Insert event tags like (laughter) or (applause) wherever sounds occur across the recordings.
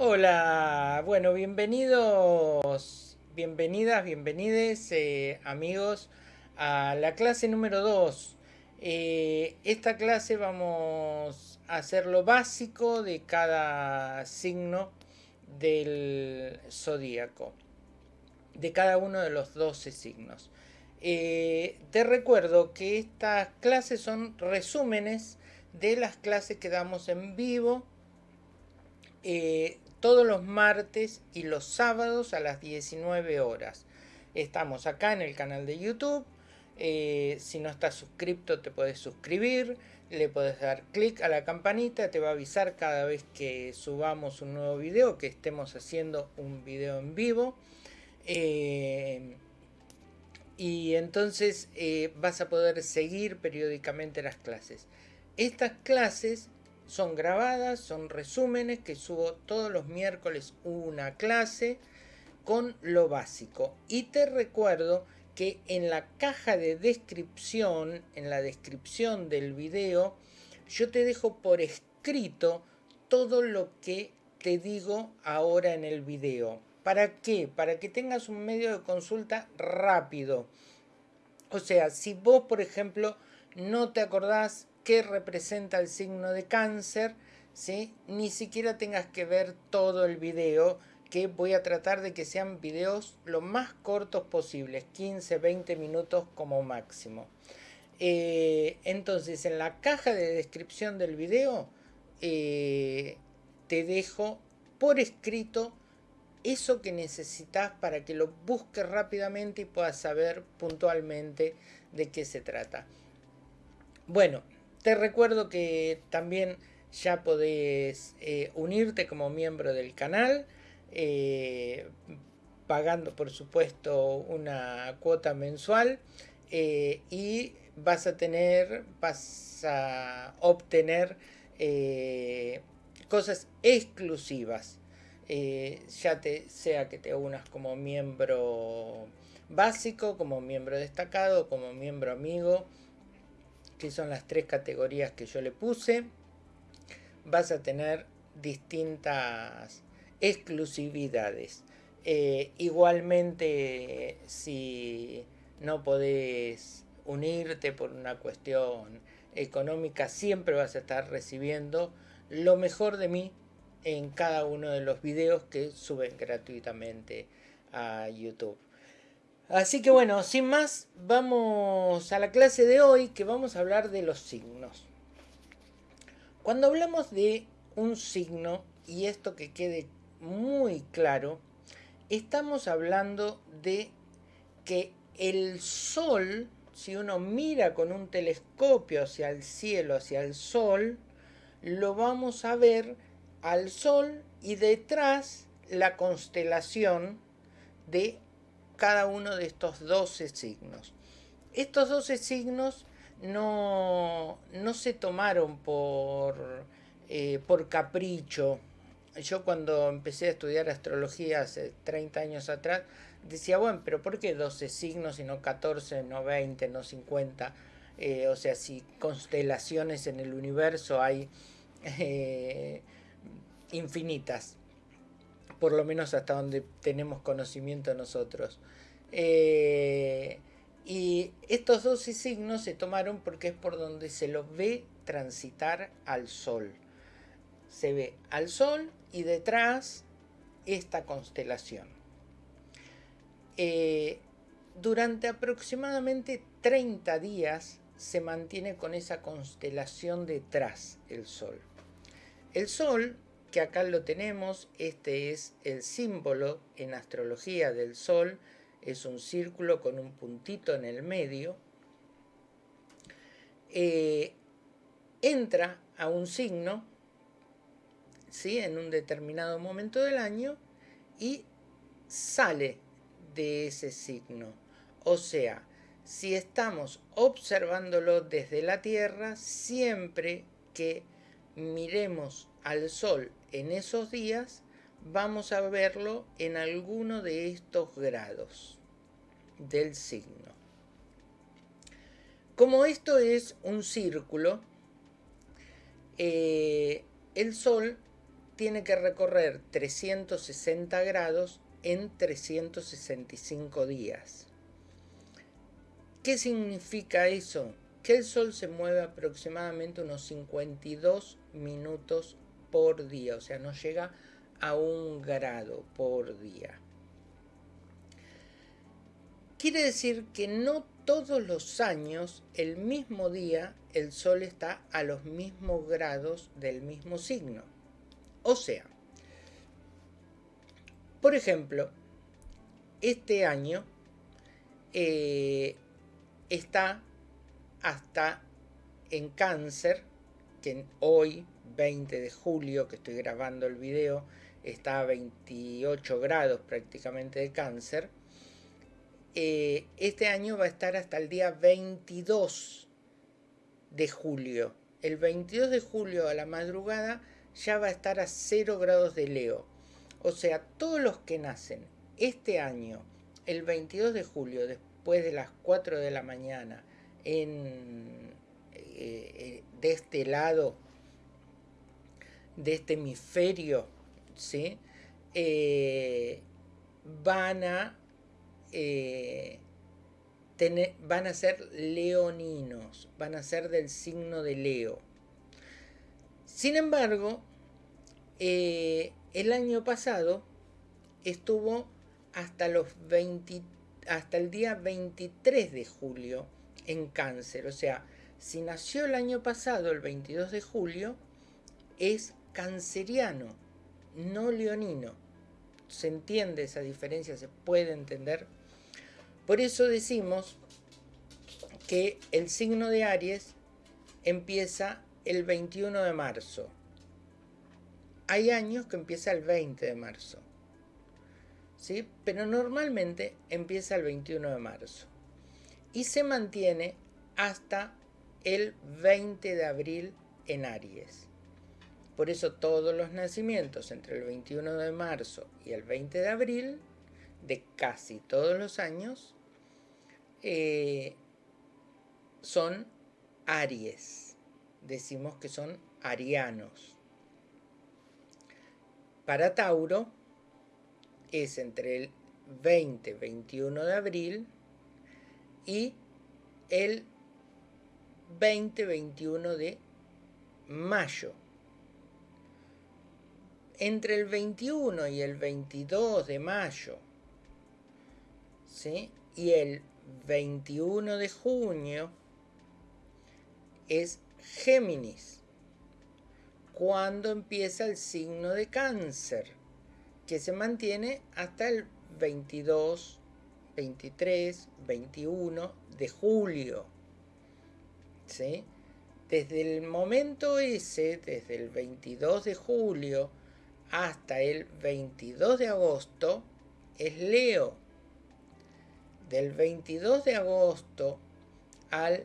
Hola, bueno, bienvenidos, bienvenidas, bienvenides eh, amigos a la clase número 2. Eh, esta clase vamos a hacer lo básico de cada signo del zodíaco, de cada uno de los 12 signos. Eh, te recuerdo que estas clases son resúmenes de las clases que damos en vivo todos los martes y los sábados a las 19 horas. Estamos acá en el canal de YouTube. Eh, si no estás suscrito te puedes suscribir. Le puedes dar clic a la campanita. Te va a avisar cada vez que subamos un nuevo video. Que estemos haciendo un video en vivo. Eh, y entonces eh, vas a poder seguir periódicamente las clases. Estas clases son grabadas, son resúmenes que subo todos los miércoles una clase con lo básico. Y te recuerdo que en la caja de descripción, en la descripción del video, yo te dejo por escrito todo lo que te digo ahora en el video. ¿Para qué? Para que tengas un medio de consulta rápido. O sea, si vos, por ejemplo, no te acordás qué representa el signo de cáncer, ¿sí? ni siquiera tengas que ver todo el video, que voy a tratar de que sean videos lo más cortos posibles, 15, 20 minutos como máximo. Eh, entonces, en la caja de descripción del video, eh, te dejo por escrito eso que necesitas para que lo busques rápidamente y puedas saber puntualmente de qué se trata. Bueno, te recuerdo que también ya podés eh, unirte como miembro del canal, eh, pagando por supuesto una cuota mensual eh, y vas a tener, vas a obtener cosas exclusivas. ya te, sea que te unas como miembro básico, como miembro destacado, como miembro amigo, que son las tres categorías que yo le puse, vas a tener distintas exclusividades. Eh, igualmente, si no podés unirte por una cuestión económica, siempre vas a estar recibiendo lo mejor de mí en cada uno de los videos que suben gratuitamente a YouTube. Así que bueno, sin más, vamos a la clase de hoy que vamos a hablar de los signos. Cuando hablamos de un signo, y esto que quede muy claro, estamos hablando de que el sol, si uno mira con un telescopio hacia el cielo, hacia el sol, lo vamos a ver al sol y detrás la constelación de cada uno de estos 12 signos. Estos 12 signos no, no se tomaron por, eh, por capricho. Yo cuando empecé a estudiar astrología hace 30 años atrás, decía, bueno, pero ¿por qué 12 signos y no 14, no 20, no 50? Eh, o sea, si constelaciones en el universo hay eh, infinitas por lo menos hasta donde tenemos conocimiento nosotros. Eh, y estos 12 signos se tomaron porque es por donde se los ve transitar al Sol. Se ve al Sol y detrás esta constelación. Eh, durante aproximadamente 30 días se mantiene con esa constelación detrás el Sol. El Sol que acá lo tenemos, este es el símbolo en astrología del Sol, es un círculo con un puntito en el medio, eh, entra a un signo, ¿sí? en un determinado momento del año, y sale de ese signo. O sea, si estamos observándolo desde la Tierra, siempre que miremos al Sol en esos días, vamos a verlo en alguno de estos grados del signo. Como esto es un círculo, eh, el Sol tiene que recorrer 360 grados en 365 días. ¿Qué significa eso? Que el Sol se mueve aproximadamente unos 52 minutos por día, o sea, no llega a un grado por día. Quiere decir que no todos los años, el mismo día, el Sol está a los mismos grados del mismo signo. O sea, por ejemplo, este año eh, está hasta en cáncer, que hoy, 20 de julio, que estoy grabando el video, está a 28 grados prácticamente de cáncer. Eh, este año va a estar hasta el día 22 de julio. El 22 de julio a la madrugada ya va a estar a 0 grados de Leo. O sea, todos los que nacen este año, el 22 de julio, después de las 4 de la mañana, en, eh, eh, de este lado, de este hemisferio, ¿sí? Eh, van a tener, van a ser leoninos, van a ser del signo de Leo. Sin embargo, el año pasado estuvo hasta, los 20, hasta el día 23 de julio en cáncer. O sea, si nació el año pasado, el 22 de julio, es canceriano, no leonino. ¿Se entiende esa diferencia? ¿Se puede entender? Por eso decimos que el signo de Aries empieza el 21 de marzo. Hay años que empieza el 20 de marzo. ¿Sí? Pero normalmente empieza el 21 de marzo y se mantiene hasta el 20 de abril en Aries. Por eso todos los nacimientos entre el 21 de marzo y el 20 de abril de casi todos los años eh, son Aries. Decimos que son arianos. Para Tauro es entre el 20-21 de abril y el 20-21 de mayo. Entre el 21 y el 22 de mayo y el 21 de junio es Géminis, cuando empieza el signo de cáncer, que se mantiene hasta el 22 23, 21 de julio. ¿sí? Desde el momento ese, desde el 22 de julio hasta el 22 de agosto, es Leo. Del 22 de agosto al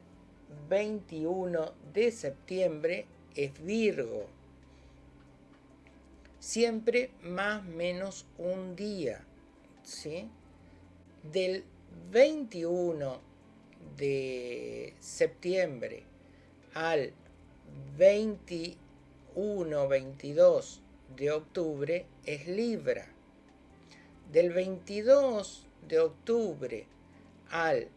21 de septiembre es Virgo. Siempre más menos un día. ¿sí? del 21 de septiembre al 21-22 de octubre es Libra. Del 22 de octubre al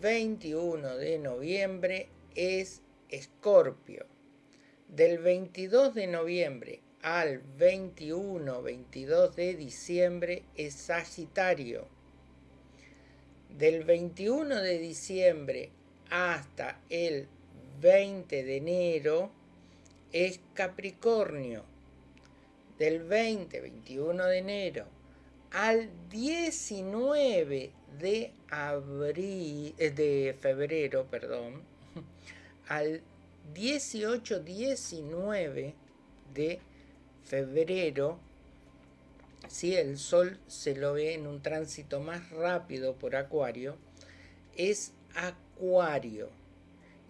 21 de noviembre es Escorpio. Del 22 de noviembre al 21-22 de diciembre es Sagitario del 21 de diciembre hasta el 20 de enero es Capricornio. Del 20, 21 de enero al 19 de abril, eh, de febrero, perdón, (laughs) al 18, 19 de febrero si el Sol se lo ve en un tránsito más rápido por Acuario, es Acuario.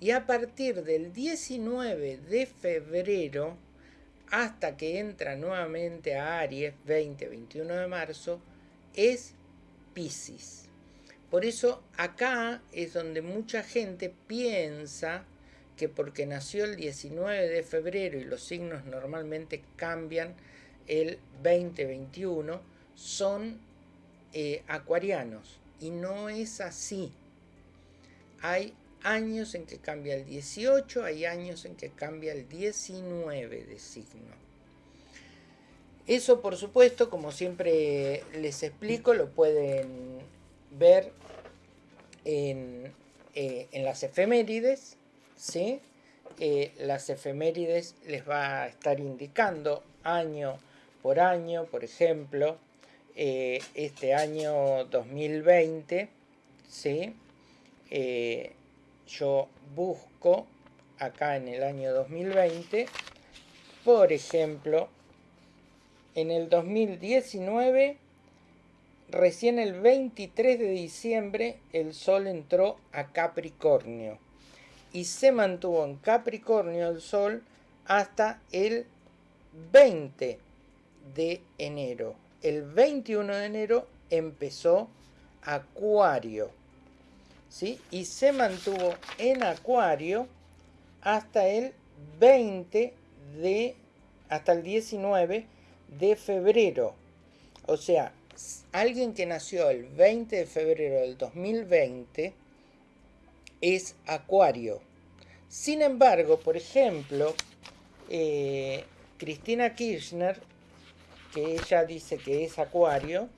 Y a partir del 19 de febrero hasta que entra nuevamente a Aries, 20-21 de marzo, es Pisces. Por eso acá es donde mucha gente piensa que porque nació el 19 de febrero y los signos normalmente cambian el 2021 son eh, acuarianos y no es así. Hay años en que cambia el 18, hay años en que cambia el 19 de signo. Eso por supuesto, como siempre les explico, lo pueden ver en, eh, las efemérides, ¿sí? Eh, las efemérides les va a estar indicando año por año, por ejemplo, eh, este año 2020, ¿sí? Yo busco acá en el año 2020, por ejemplo, en el 2019, recién el 23 de diciembre, el Sol entró a Capricornio y se mantuvo en Capricornio el Sol hasta el 20 de enero. El 21 de enero empezó Acuario. ¿Sí? Y se mantuvo en Acuario hasta el 20 de, hasta el 19 de febrero. O sea, alguien que nació el 20 de febrero del 2020 es Acuario. Sin embargo, por ejemplo, eh, Cristina Kirchner, que ella dice que es Acuario,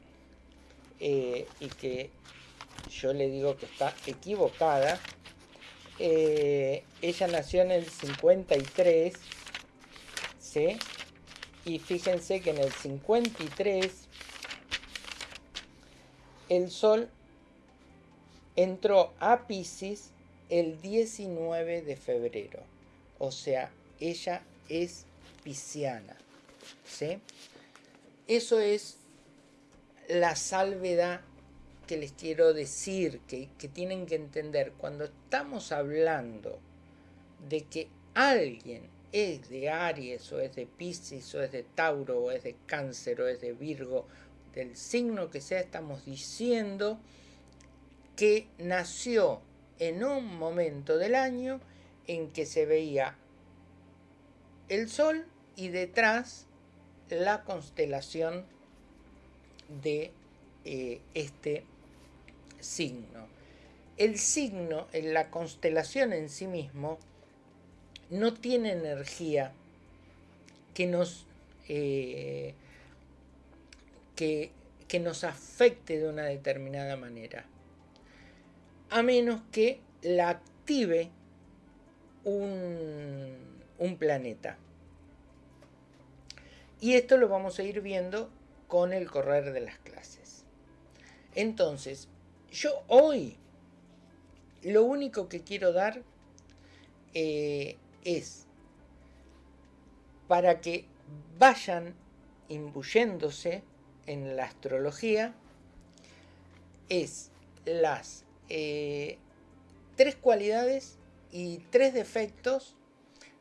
eh, y que yo le digo que está equivocada, eh, ella nació en el 53, ¿sí? Y fíjense que en el 53 el Sol entró a Pisces el 19 de febrero. O sea, ella es pisciana. ¿sí? Eso es la salvedad que les quiero decir, que, que tienen que entender. Cuando estamos hablando de que alguien es de Aries o es de Pisces o es de Tauro o es de Cáncer o es de Virgo, del signo que sea, estamos diciendo que nació en un momento del año en que se veía el Sol y detrás la constelación de eh, este signo. El signo, la constelación en sí mismo, no tiene energía que nos, eh, que, que nos afecte de una determinada manera, a menos que la active un, un planeta. Y esto lo vamos a ir viendo con el correr de las clases. Entonces, yo hoy lo único que quiero dar eh, es para que vayan imbuyéndose en la astrología, es las eh, tres cualidades y tres defectos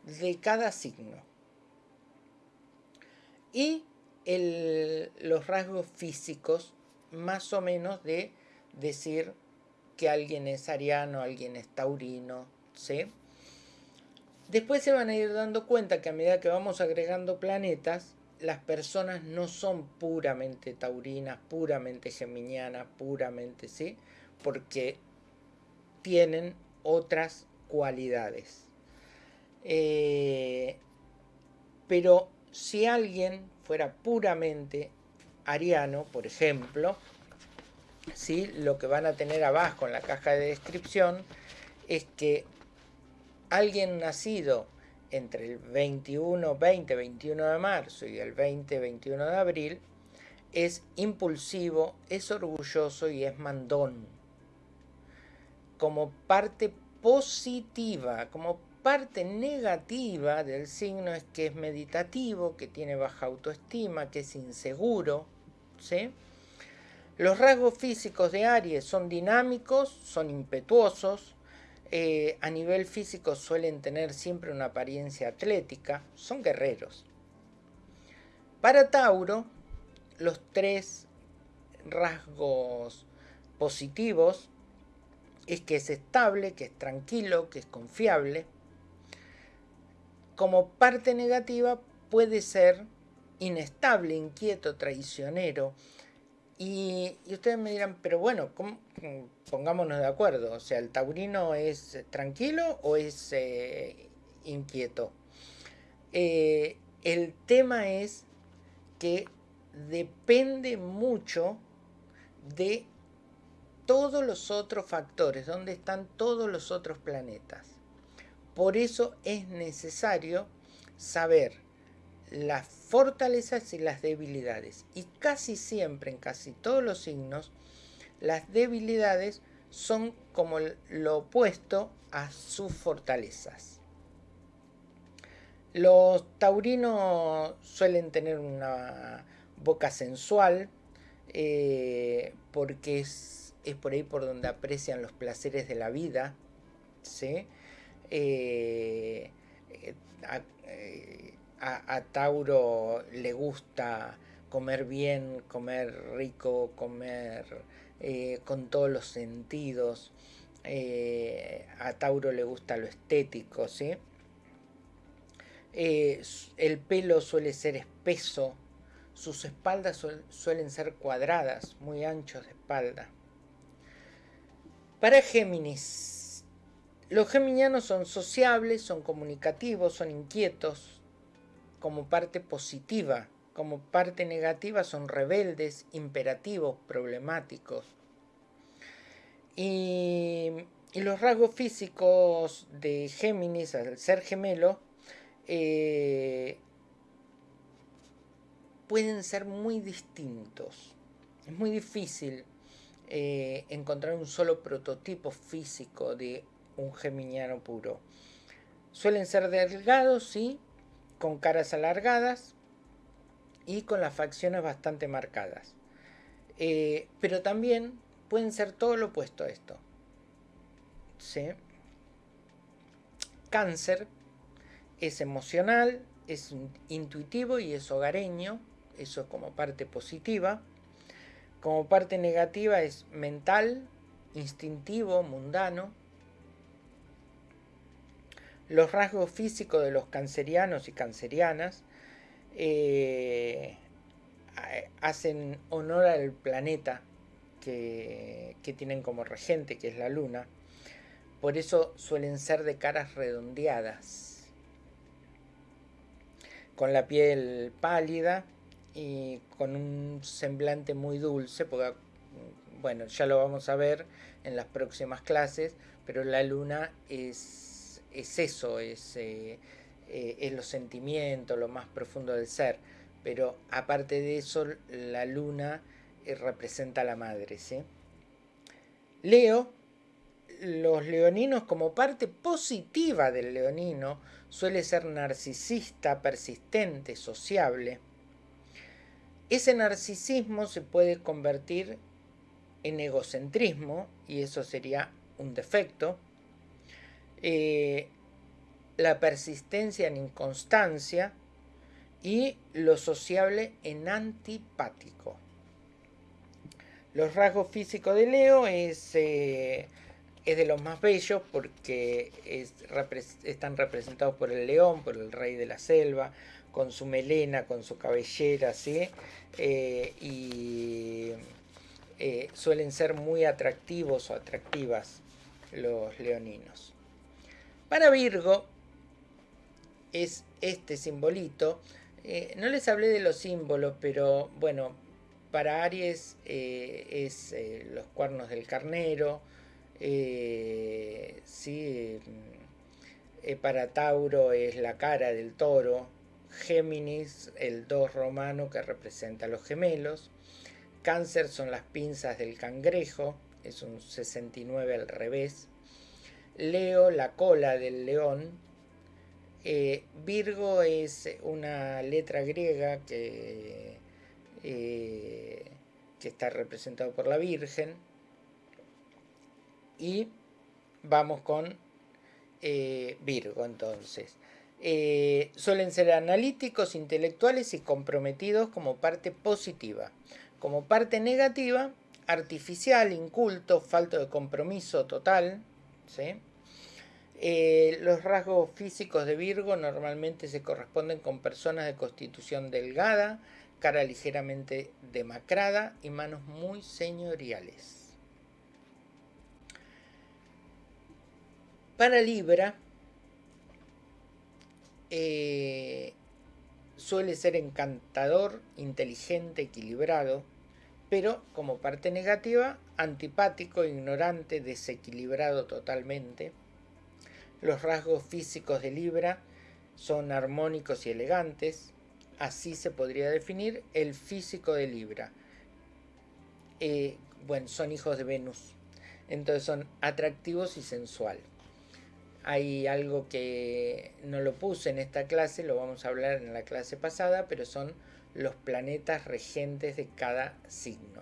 de cada signo. Y los rasgos físicos, más o menos, de decir que alguien es ariano, alguien es taurino, ¿sí? Después se van a ir dando cuenta que a medida que vamos agregando planetas, las personas no son puramente taurinas, puramente geminianas, puramente, ¿sí? Porque tienen otras cualidades. Eh, pero si alguien fuera puramente ariano, por ejemplo, ¿sí? lo que van a tener abajo en la caja de descripción es que alguien nacido entre el 21, 20, 21 de marzo y el 20, 21 de abril es impulsivo, es orgulloso y es mandón. Como parte positiva, como parte negativa del signo es que es meditativo, que tiene baja autoestima, que es inseguro. ¿sí? Los rasgos físicos de Aries son dinámicos, son impetuosos, eh, a nivel físico suelen tener siempre una apariencia atlética, son guerreros. Para Tauro, los tres rasgos positivos es que es estable, que es tranquilo, que es confiable. Como parte negativa puede ser inestable, inquieto, traicionero. Y, ustedes me dirán, pero bueno, pongámonos de acuerdo. O sea, ¿el taurino es tranquilo o es eh, inquieto? Eh, el tema es que depende mucho de todos los otros factores, donde están todos los otros planetas. Por eso es necesario saber las fortalezas y las debilidades. Y casi siempre, en casi todos los signos, las debilidades son como lo opuesto a sus fortalezas. Los taurinos suelen tener una boca sensual eh, porque es, por ahí por donde aprecian los placeres de la vida. ¿sí? Eh, eh, a, Tauro le gusta comer bien, comer rico, comer eh, con todos los sentidos. Eh, a Tauro le gusta lo estético, ¿sí? Eh, el pelo suele ser espeso, sus espaldas suelen ser cuadradas, muy anchos de espalda. Para Géminis, los geminianos son sociables, son comunicativos, son inquietos, como parte positiva, como parte negativa son rebeldes, imperativos, problemáticos. Y, los rasgos físicos de Géminis al ser gemelo eh, pueden ser muy distintos. Es muy difícil eh, encontrar un solo prototipo físico de un geminiano puro. Suelen ser delgados, sí, con caras alargadas y con las facciones bastante marcadas. Eh, pero también pueden ser todo lo opuesto a esto. Cáncer es emocional, es intuitivo y es hogareño, eso como parte positiva. Como parte negativa es mental, instintivo, mundano, los rasgos físicos de los cancerianos y cancerianas eh, hacen honor al planeta que, tienen como regente, que es la luna. Por eso suelen ser de caras redondeadas, con la piel pálida y con un semblante muy dulce, porque, bueno, ya lo vamos a ver en las próximas clases, pero la luna es es eso, es, eh, eh, es los sentimientos, lo más profundo del ser. Pero aparte de eso, la luna eh, representa a la madre. ¿sí? Leo, los leoninos como parte positiva del leonino suele ser narcisista, persistente, sociable. Ese narcisismo se puede convertir en egocentrismo y eso sería un defecto eh, la persistencia en inconstancia y lo sociable en antipático. Los rasgos físicos de Leo es, eh, es de los más bellos porque están representados por el león, por el rey de la selva, con su melena, con su cabellera, ¿sí? Eh, y suelen ser muy atractivos o atractivas los leoninos. Para Virgo es este simbolito. Eh, no les hablé de los símbolos, pero bueno, para Aries eh, es eh, los cuernos del carnero. sí, para Tauro es la cara del toro. Géminis, el 2 romano que representa a los gemelos. Cáncer son las pinzas del cangrejo, es un 69 al revés. Leo, la cola del león. Eh, Virgo es una letra griega que, eh, que está representado por la Virgen. Y vamos con eh, Virgo entonces. suelen ser analíticos, intelectuales y comprometidos como parte positiva. Como parte negativa, artificial, inculto, falto de compromiso total, ¿sí? Eh, los rasgos físicos de Virgo normalmente se corresponden con personas de constitución delgada, cara ligeramente demacrada y manos muy señoriales. Para Libra, eh, suele ser encantador, inteligente, equilibrado, pero como parte negativa, antipático, ignorante, desequilibrado totalmente. Los rasgos físicos de Libra son armónicos y elegantes. Así se podría definir el físico de Libra. Eh, bueno, son hijos de Venus. Entonces son atractivos y sensual. Hay algo que no lo puse en esta clase, lo vamos a hablar en la clase pasada, pero son los planetas regentes de cada signo.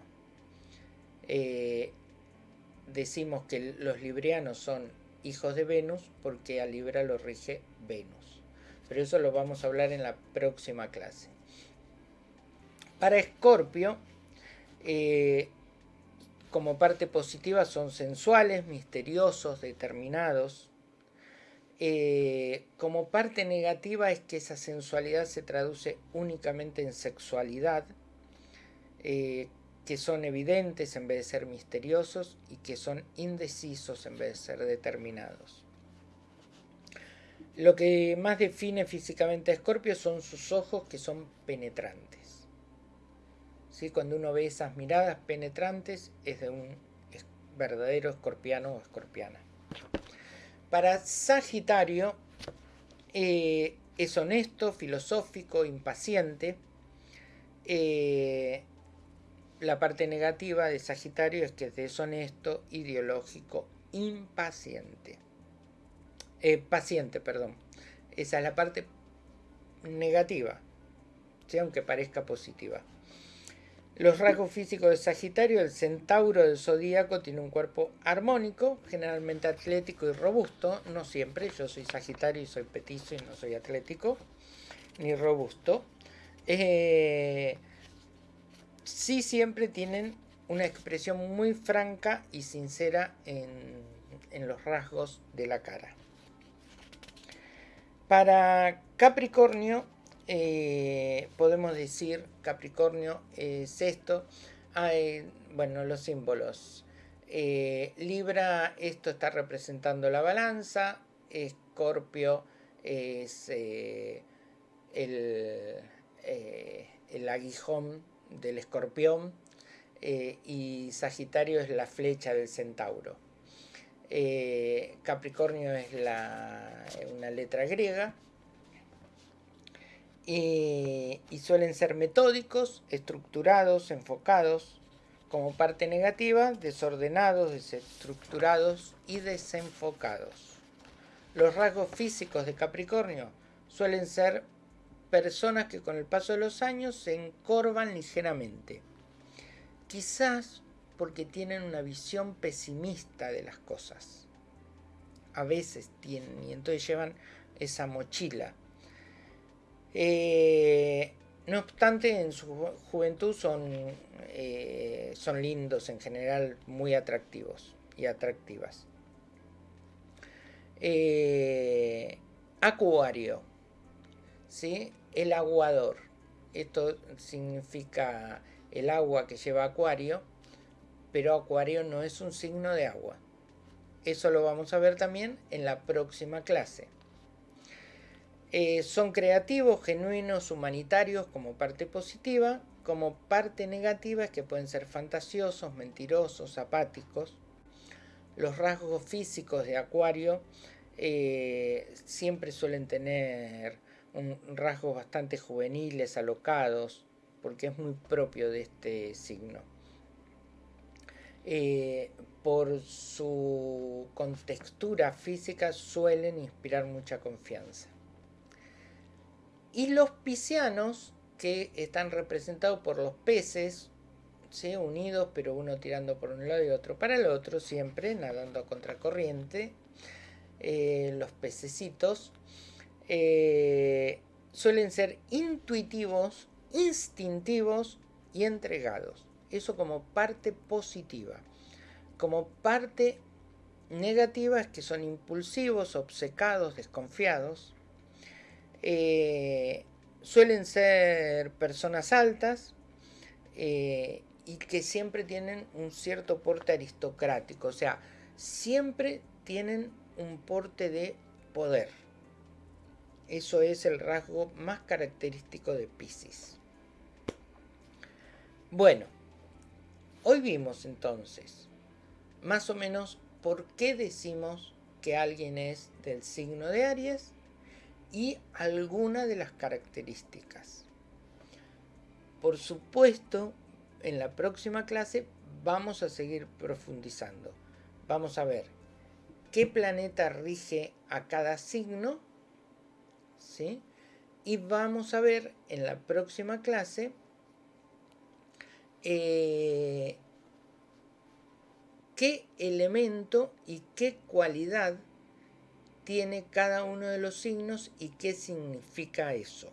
Eh, decimos que los librianos son hijos de Venus porque a Libra lo rige Venus. Pero eso lo vamos a hablar en la próxima clase. Para Escorpio, eh, como parte positiva son sensuales, misteriosos, determinados, eh, como parte negativa es que esa sensualidad se traduce únicamente en sexualidad, eh, que son evidentes en vez de ser misteriosos y que son indecisos en vez de ser determinados. Lo que más define físicamente a Escorpio son sus ojos que son penetrantes. ¿Sí? Cuando uno ve esas miradas penetrantes es de un verdadero escorpiano o escorpiana. Para Sagitario eh, es honesto, filosófico, impaciente. Eh, la parte negativa de Sagitario es que es deshonesto, ideológico, impaciente. Eh, paciente, perdón. Esa es la parte negativa, aunque parezca positiva. Los rasgos físicos de Sagitario, el centauro del zodíaco tiene un cuerpo armónico, generalmente atlético y robusto, no siempre, yo soy Sagitario y soy petizo y no soy atlético ni robusto. Eh, sí siempre tienen una expresión muy franca y sincera en, en los rasgos de la cara. Para Capricornio, eh, podemos decir Capricornio es esto. Hay, bueno, los símbolos. Eh, Libra, esto está representando la balanza. Escorpio es eh, el, el, aguijón del escorpión. y Sagitario es la flecha del centauro. Capricornio es la, una letra griega y suelen ser metódicos, estructurados, enfocados, como parte negativa, desordenados, desestructurados y desenfocados. Los rasgos físicos de Capricornio suelen ser personas que con el paso de los años se encorvan ligeramente. Quizás porque tienen una visión pesimista de las cosas. A veces tienen y entonces llevan esa mochila eh, no obstante, en su juventud son, eh, son lindos en general, muy atractivos y atractivas. Eh, acuario, ¿sí? El aguador. Esto significa el agua que lleva acuario, pero acuario no es un signo de agua. Eso lo vamos a ver también en la próxima clase. Eh, son creativos, genuinos, humanitarios como parte positiva, como parte negativa es que pueden ser fantasiosos, mentirosos, apáticos. Los rasgos físicos de Acuario eh, siempre suelen tener un, rasgos bastante juveniles, alocados, porque es muy propio de este signo. Eh, por su contextura física suelen inspirar mucha confianza. Y los piscianos, que están representados por los peces, unidos, pero uno tirando por un lado y otro para el otro, siempre nadando a contracorriente. Eh, los pececitos eh, suelen ser intuitivos, instintivos y entregados. Eso como parte positiva. Como parte negativa es que son impulsivos, obcecados, desconfiados. Eh, suelen ser personas altas eh, y que siempre tienen un cierto porte aristocrático, o sea, siempre tienen un porte de poder. Eso es el rasgo más característico de Pisces. Bueno, hoy vimos entonces más o menos por qué decimos que alguien es del signo de Aries y alguna de las características. Por supuesto, en la próxima clase vamos a seguir profundizando. Vamos a ver qué planeta rige a cada signo, ¿sí? Y vamos a ver en la próxima clase eh, qué elemento y qué cualidad tiene cada uno de los signos y qué significa eso.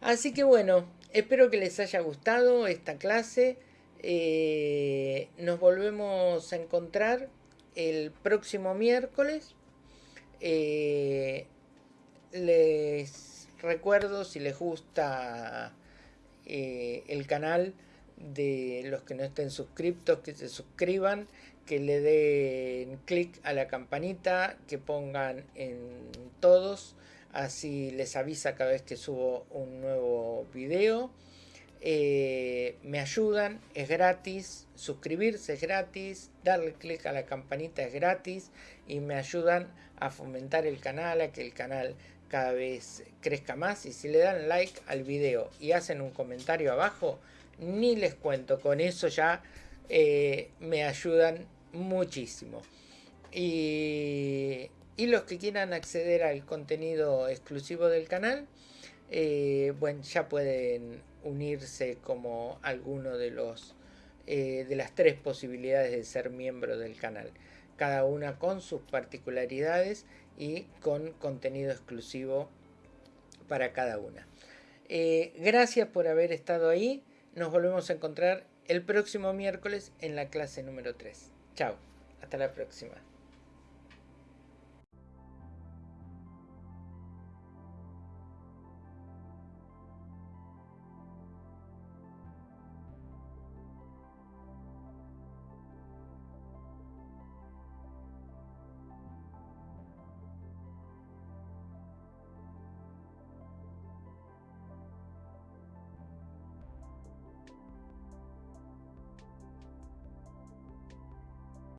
Así que bueno, espero que les haya gustado esta clase. Eh, nos volvemos a encontrar el próximo miércoles. Eh, les recuerdo si les gusta eh, el canal de los que no estén suscriptos que se suscriban que le den clic a la campanita, que pongan en todos, así les avisa cada vez que subo un nuevo video. Eh, me ayudan, es gratis, suscribirse es gratis, darle clic a la campanita es gratis y me ayudan a fomentar el canal, a que el canal cada vez crezca más y si le dan like al video y hacen un comentario abajo, ni les cuento, con eso ya eh, me ayudan muchísimo. Y, los que quieran acceder al contenido exclusivo del canal, eh, bueno, ya pueden unirse como alguno de los eh, de las tres posibilidades de ser miembro del canal, cada una con sus particularidades y con contenido exclusivo para cada una. gracias por haber estado ahí. Nos volvemos a encontrar el próximo miércoles en la clase número 3. Chao, hasta la próxima.